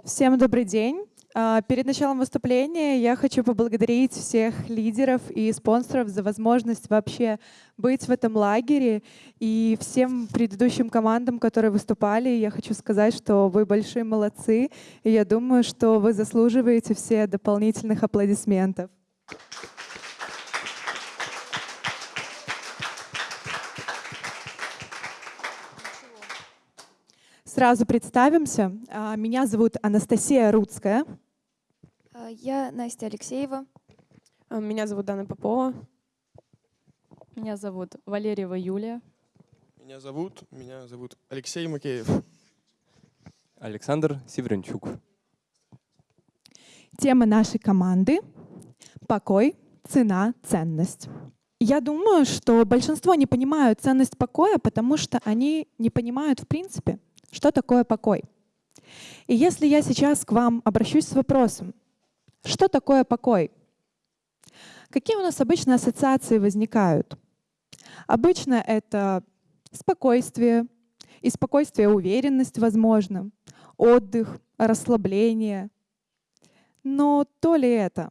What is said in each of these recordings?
Всем добрый день. А, перед началом выступления я хочу поблагодарить всех лидеров и спонсоров за возможность вообще быть в этом лагере. И всем предыдущим командам, которые выступали, я хочу сказать, что вы большие молодцы. И я думаю, что вы заслуживаете все дополнительных аплодисментов. Сразу представимся. А, меня зовут Анастасия Рудская. А, я Настя Алексеева. А, меня зовут Дана Попова. Меня зовут Валерьева Юлия. Меня зовут, меня зовут Алексей Макеев. Александр Северенчук. Тема нашей команды — покой, цена, ценность. Я думаю, что большинство не понимают ценность покоя, потому что они не понимают в принципе, что такое покой? И если я сейчас к вам обращусь с вопросом, что такое покой? Какие у нас обычно ассоциации возникают? Обычно это спокойствие, и спокойствие уверенность, возможно, отдых, расслабление. Но то ли это?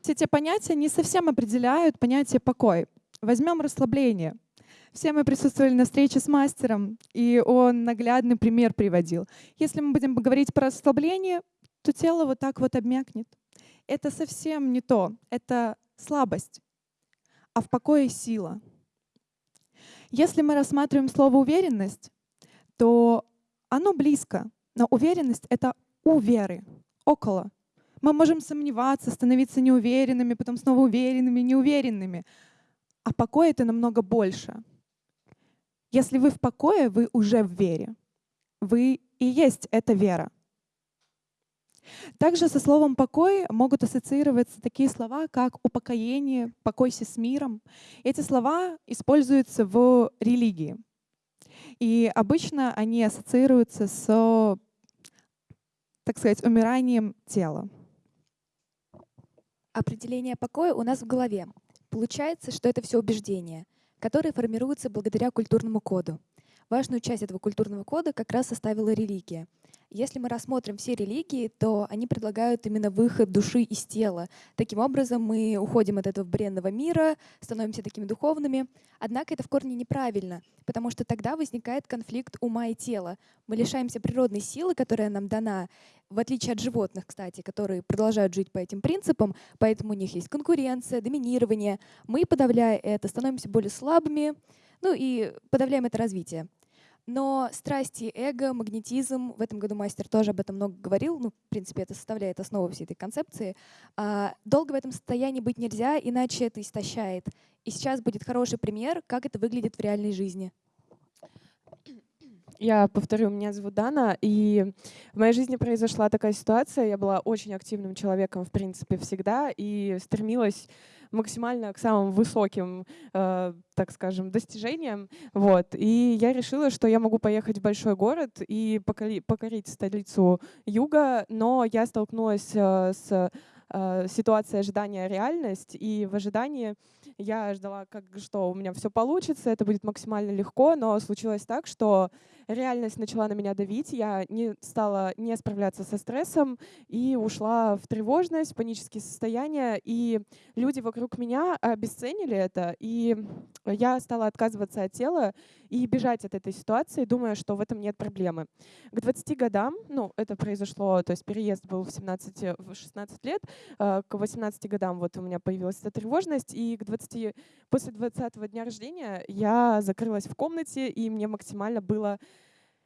Все эти понятия не совсем определяют понятие покой. Возьмем расслабление — все мы присутствовали на встрече с мастером, и он наглядный пример приводил. Если мы будем говорить про расслабление, то тело вот так вот обмякнет. Это совсем не то, это слабость, а в покое сила. Если мы рассматриваем слово «уверенность», то оно близко, но уверенность — это у веры, около. Мы можем сомневаться, становиться неуверенными, потом снова уверенными, неуверенными. А покой — это намного больше — если вы в покое, вы уже в вере. Вы и есть эта вера. Также со словом «покой» могут ассоциироваться такие слова, как «упокоение», «покойся с миром». Эти слова используются в религии. И обычно они ассоциируются с, так сказать, умиранием тела. Определение покоя у нас в голове. Получается, что это все убеждения — которые формируются благодаря культурному коду. Важную часть этого культурного кода как раз составила религия. Если мы рассмотрим все религии, то они предлагают именно выход души из тела. Таким образом, мы уходим от этого бренного мира, становимся такими духовными. Однако это в корне неправильно, потому что тогда возникает конфликт ума и тела. Мы лишаемся природной силы, которая нам дана, в отличие от животных, кстати, которые продолжают жить по этим принципам, поэтому у них есть конкуренция, доминирование. Мы, подавляя это, становимся более слабыми, ну и подавляем это развитие. Но страсти, эго, магнетизм, в этом году мастер тоже об этом много говорил, ну, в принципе, это составляет основу всей этой концепции. А, долго в этом состоянии быть нельзя, иначе это истощает. И сейчас будет хороший пример, как это выглядит в реальной жизни. Я повторю, меня зовут Дана, и в моей жизни произошла такая ситуация. Я была очень активным человеком, в принципе, всегда, и стремилась максимально к самым высоким, э, так скажем, достижениям. Вот. И я решила, что я могу поехать в большой город и покорить, столицу юга, но я столкнулась э, с э, ситуацией ожидания реальность, и в ожидании я ждала, как, что у меня все получится, это будет максимально легко, но случилось так, что реальность начала на меня давить, я не стала не справляться со стрессом и ушла в тревожность, панические состояния, и люди вокруг меня обесценили это, и я стала отказываться от тела и бежать от этой ситуации, думая, что в этом нет проблемы. К 20 годам, ну, это произошло, то есть переезд был в 17, в 16 лет, э, к 18 годам вот у меня появилась эта тревожность, и к 20, после 20 дня рождения я закрылась в комнате, и мне максимально было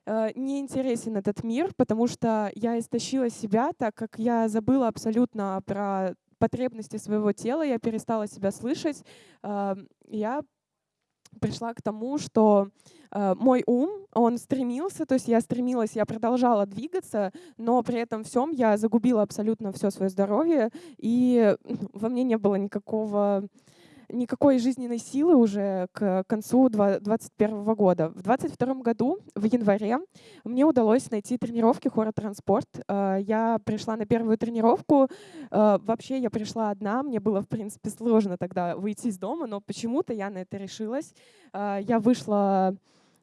э, неинтересен этот мир, потому что я истощила себя, так как я забыла абсолютно про потребности своего тела, я перестала себя слышать, э, я пришла к тому, что э, мой ум, он стремился, то есть я стремилась, я продолжала двигаться, но при этом всем я загубила абсолютно все свое здоровье, и во мне не было никакого никакой жизненной силы уже к концу 2021 года. В 2022 году, в январе, мне удалось найти тренировки хора «Транспорт». Э, я пришла на первую тренировку. Э, вообще я пришла одна. Мне было, в принципе, сложно тогда выйти из дома, но почему-то я на это решилась. Э, я вышла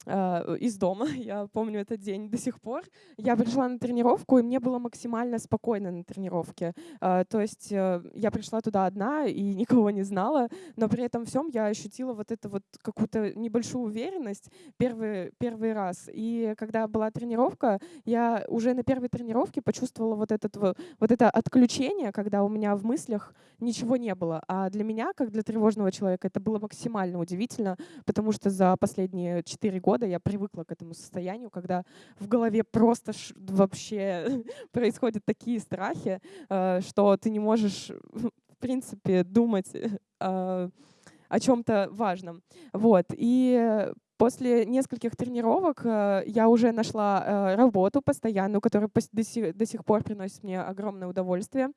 из дома. Я помню этот день до сих пор. Я пришла на тренировку, и мне было максимально спокойно на тренировке. Э, то есть э, я пришла туда одна и никого не знала, но при этом всем я ощутила вот эту вот какую-то небольшую уверенность первый, первый раз. И когда была тренировка, я уже на первой тренировке почувствовала вот, этот, вот это отключение, когда у меня в мыслях ничего не было. А для меня, как для тревожного человека, это было максимально удивительно, потому что за последние четыре года я привыкла к этому состоянию, когда в голове просто вообще происходят такие страхи, э, что ты не можешь, в принципе, думать э, о чем-то важном. Вот. И После нескольких тренировок э, я уже нашла работу постоянную, которая до сих, до сих пор приносит мне огромное удовольствие.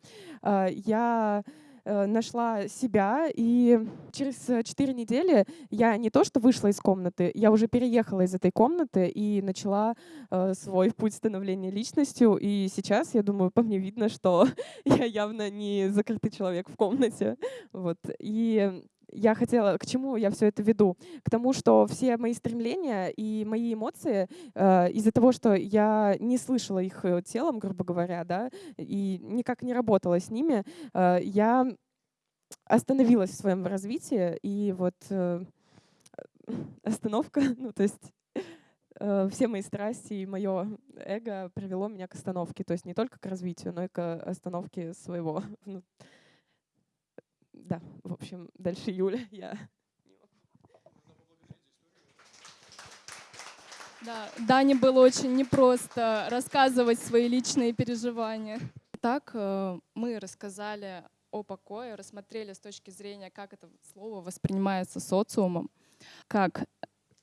Я нашла себя, и через 4 недели я не то что вышла из комнаты, я уже переехала из этой комнаты и начала э, свой путь становления личностью. И сейчас, я думаю, по мне видно, что я явно не закрытый человек в комнате. Вот. И я хотела, к чему я все это веду? К тому, что все мои стремления и мои эмоции э, из-за того, что я не слышала их э, телом, грубо говоря, да, и никак не работала с ними, э, я остановилась в своем развитии, и вот э, остановка, ну то есть э, все мои страсти и мое эго привело меня к остановке, то есть не только к развитию, но и к остановке своего да, в общем, дальше Юля, я Да, Дане было очень непросто рассказывать свои личные переживания. Так э, мы рассказали о покое, рассмотрели с точки зрения, как это слово воспринимается социумом, как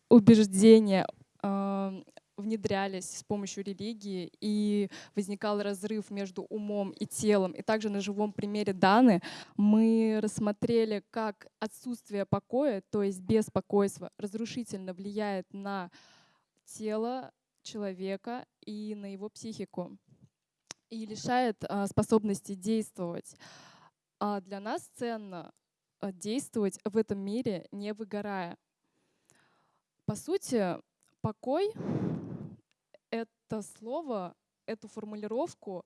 убеждения э, внедрялись с помощью религии, и возникал разрыв между умом и телом. И также на живом примере Даны мы рассмотрели, как отсутствие покоя, то есть беспокойство, разрушительно влияет на тело человека и на его психику и лишает а, способности действовать. А для нас ценно а, действовать в этом мире, не выгорая. По сути, покой это слово, эту формулировку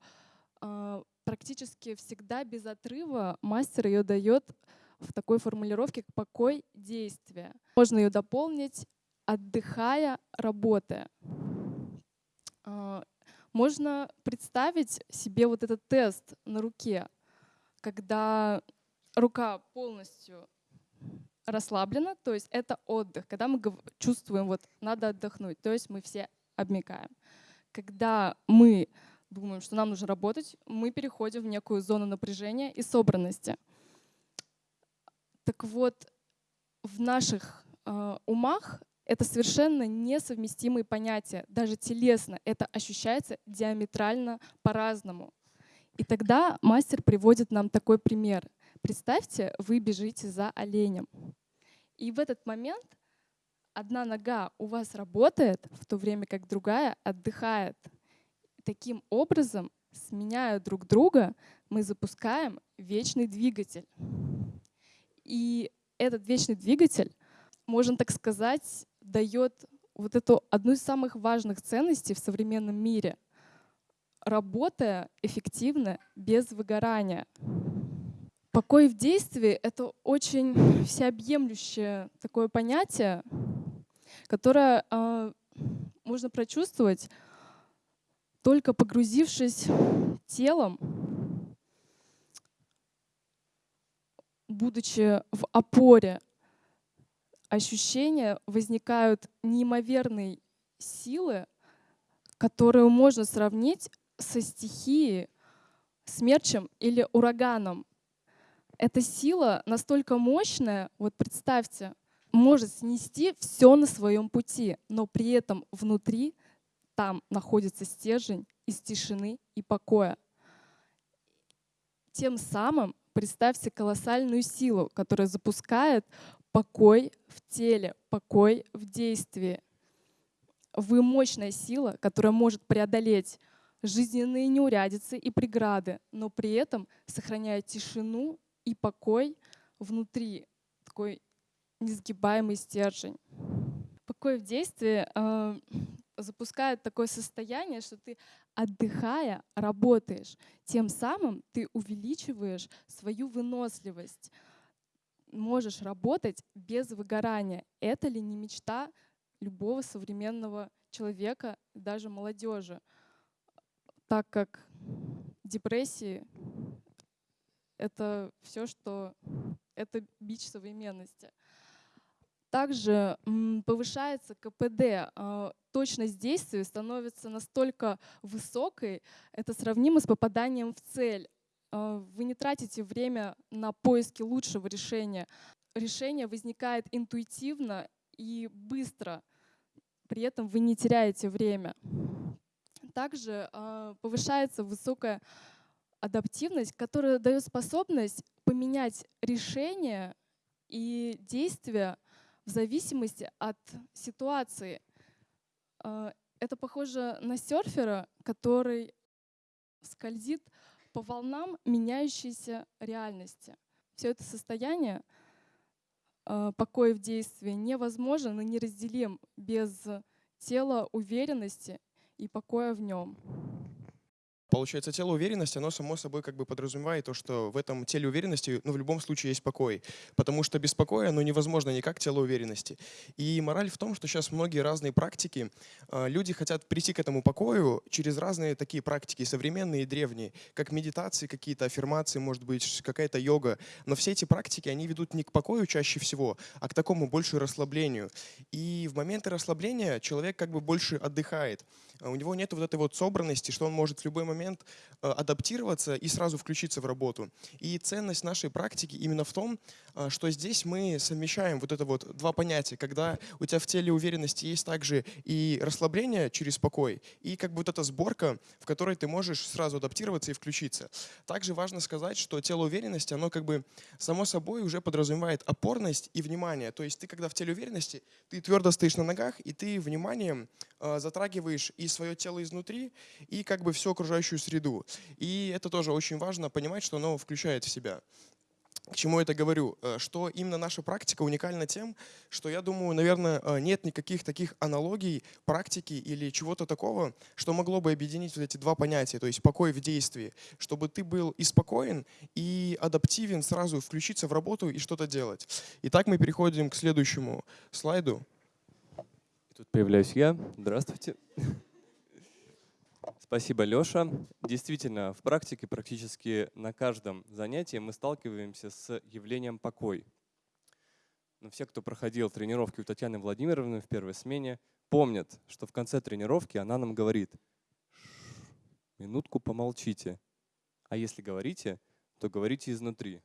э, практически всегда без отрыва мастер ее дает в такой формулировке как покой действия. Можно ее дополнить отдыхая, работая. Э, можно представить себе вот этот тест на руке, когда рука полностью расслаблена, то есть это отдых, когда мы чувствуем, вот надо отдохнуть, то есть мы все обмекаем. Когда мы думаем, что нам нужно работать, мы переходим в некую зону напряжения и собранности. Так вот, в наших э, умах это совершенно несовместимые понятия. Даже телесно это ощущается диаметрально по-разному. И тогда мастер приводит нам такой пример. Представьте, вы бежите за оленем. И в этот момент одна нога у вас работает, в то время как другая отдыхает. Таким образом, сменяя друг друга, мы запускаем вечный двигатель. И этот вечный двигатель, можно так сказать, дает вот эту одну из самых важных ценностей в современном мире. Работая эффективно, без выгорания. Покой в действии — это очень всеобъемлющее такое понятие, которое э, можно прочувствовать только погрузившись телом, будучи в опоре, ощущения возникают неимоверной силы, которую можно сравнить со стихией, смерчем или ураганом. Эта сила настолько мощная, вот представьте, может снести все на своем пути, но при этом внутри там находится стержень из тишины и покоя. Тем самым представьте колоссальную силу, которая запускает покой в теле, покой в действии. Вы мощная сила, которая может преодолеть жизненные неурядицы и преграды, но при этом сохраняя тишину и покой внутри, такой несгибаемый стержень. покой в действии э, запускает такое состояние, что ты, отдыхая, работаешь. Тем самым ты увеличиваешь свою выносливость. Можешь работать без выгорания. Это ли не мечта любого современного человека, даже молодежи? Так как депрессии — это все, что... Это бич современности. Также повышается КПД, а, точность действия становится настолько высокой, это сравнимо с попаданием в цель. А, вы не тратите время на поиски лучшего решения. Решение возникает интуитивно и быстро. При этом вы не теряете время. Также а, повышается высокая адаптивность, которая дает способность поменять решение и действия в зависимости от ситуации. А, это похоже на серфера, который скользит по волнам меняющейся реальности. Все это состояние а, покоя в действии невозможен и неразделим без тела уверенности и покоя в нем. Получается, тело уверенности, оно само собой как бы подразумевает то, что в этом теле уверенности, ну, в любом случае есть покой. Потому что без покоя, ну, невозможно никак тело уверенности. И мораль в том, что сейчас многие разные практики, э, люди хотят прийти к этому покою через разные такие практики, современные и древние, как медитации какие-то, аффирмации, может быть, какая-то йога. Но все эти практики, они ведут не к покою чаще всего, а к такому больше расслаблению. И в моменты расслабления человек как бы больше отдыхает. А у него нет вот этой вот собранности, что он может в любой момент э, адаптироваться и сразу включиться в работу. И ценность нашей практики именно в том, э, что здесь мы совмещаем вот это вот два понятия, когда у тебя в теле уверенности есть также и расслабление через покой, и как бы вот эта сборка, в которой ты можешь сразу адаптироваться и включиться. Также важно сказать, что тело уверенности, оно как бы само собой уже подразумевает опорность и внимание. То есть ты, когда в теле уверенности, ты твердо стоишь на ногах, и ты вниманием э, затрагиваешь и свое тело изнутри, и как бы всю окружающую среду. И это тоже очень важно понимать, что оно включает в себя. К чему я это говорю? Э, что именно наша практика уникальна тем, что я думаю, наверное, э, нет никаких таких аналогий, практики или чего-то такого, что могло бы объединить вот эти два понятия, то есть покой в действии, чтобы ты был и спокоен, и адаптивен сразу включиться в работу и что-то делать. Итак, мы переходим к следующему слайду. Тут появляюсь я. Здравствуйте. Спасибо, Леша. Действительно, в практике практически на каждом занятии мы сталкиваемся с явлением покой. Но все, кто проходил тренировки у Татьяны Владимировны в первой смене, помнят, что в конце тренировки она нам говорит, минутку помолчите, а если говорите, то говорите изнутри.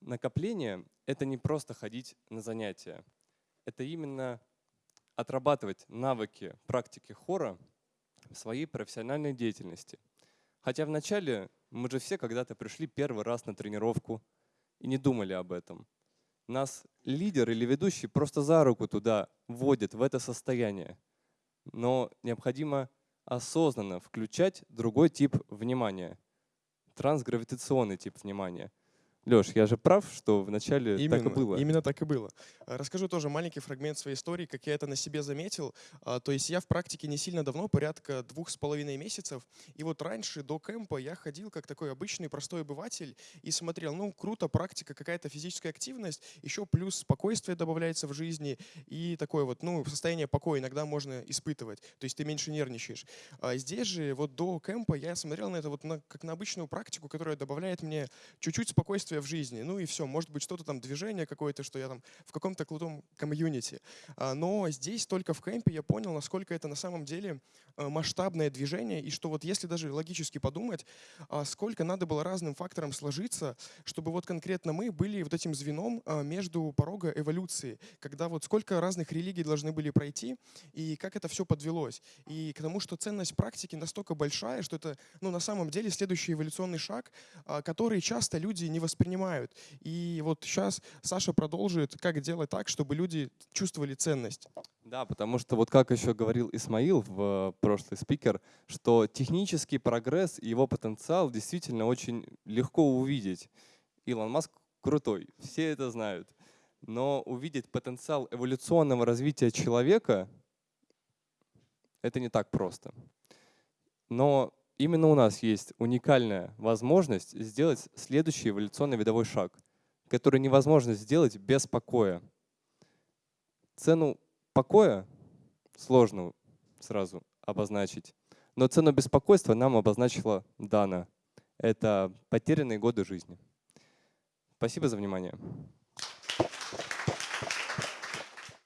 Накопление — это не просто ходить на занятия. Это именно отрабатывать навыки практики хора в своей профессиональной деятельности. Хотя вначале мы же все когда-то пришли первый раз на тренировку и не думали об этом. Нас лидер или ведущий просто за руку туда вводит, в это состояние. Но необходимо осознанно включать другой тип внимания, трансгравитационный тип внимания – Леш, я же прав, что вначале именно, так и было? Именно так и было. А, расскажу тоже маленький фрагмент своей истории, как я это на себе заметил. А, то есть я в практике не сильно давно, порядка двух с половиной месяцев. И вот раньше, до кемпа, я ходил как такой обычный простой обыватель и смотрел, ну, круто, практика, какая-то физическая активность, еще плюс спокойствие добавляется в жизни и такое вот, ну, состояние покоя иногда можно испытывать. То есть ты меньше нервничаешь. А здесь же вот до кемпа я смотрел на это вот на, как на обычную практику, которая добавляет мне чуть-чуть спокойствия действия в жизни. Ну и все, может быть, что-то там, движение какое-то, что я там в каком-то крутом комьюнити. А, но здесь только в кемпе я понял, насколько это на самом деле э, масштабное движение, и что вот если даже логически подумать, а, сколько надо было разным факторам сложиться, чтобы вот конкретно мы были вот этим звеном а, между порога эволюции, когда вот сколько разных религий должны были пройти, и как это все подвелось. И к тому, что ценность практики настолько большая, что это ну, на самом деле следующий эволюционный шаг, который часто люди не воспринимают воспринимают. И вот сейчас Саша продолжит, как делать так, чтобы люди чувствовали ценность. Да, потому что вот как еще говорил Исмаил в э, прошлый спикер, что технический прогресс и его потенциал действительно очень легко увидеть. Илон Маск крутой, все это знают. Но увидеть потенциал эволюционного развития человека — это не так просто. Но именно у нас есть уникальная возможность сделать следующий эволюционный видовой шаг, который невозможно сделать без покоя. Цену покоя сложно сразу обозначить, но цену беспокойства нам обозначила Дана. Это потерянные годы жизни. Спасибо за внимание.